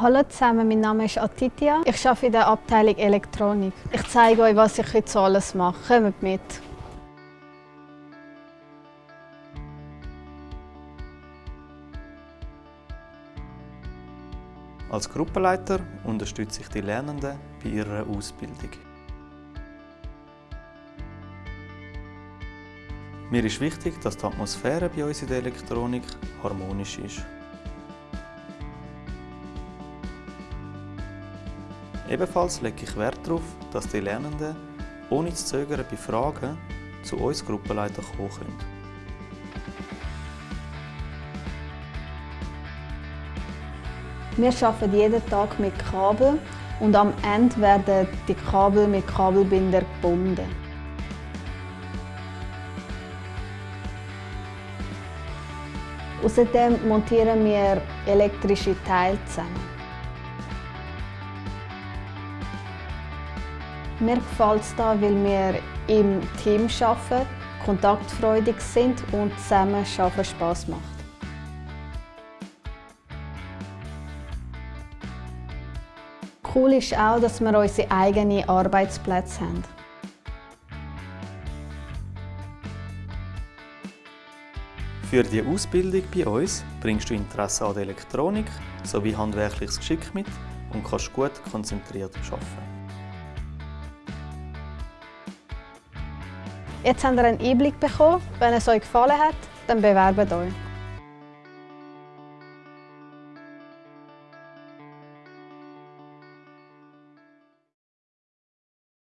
Hallo zusammen, mein Name ist Atitia. Ich arbeite in der Abteilung Elektronik. Ich zeige euch, was ich heute alles mache. Kommt mit! Als Gruppenleiter unterstütze ich die Lernenden bei ihrer Ausbildung. Mir ist wichtig, dass die Atmosphäre bei uns in der Elektronik harmonisch ist. Ebenfalls lege ich Wert darauf, dass die Lernenden ohne zu zögern bei Fragen zu uns Gruppenleiter kommen können. Wir arbeiten jeden Tag mit Kabel und am Ende werden die Kabel mit Kabelbinder gebunden. Außerdem montieren wir elektrische Teile zusammen. Mir gefällt es hier, weil wir im Team arbeiten, kontaktfreudig sind und zusammen arbeiten Spass macht. Cool ist auch, dass wir unsere eigenen Arbeitsplätze haben. Für die Ausbildung bei uns bringst du Interesse an der Elektronik sowie handwerkliches Geschick mit und kannst gut konzentriert arbeiten. Jetzt habt ihr einen Einblick bekommen. Wenn es euch gefallen hat, dann bewerbt euch.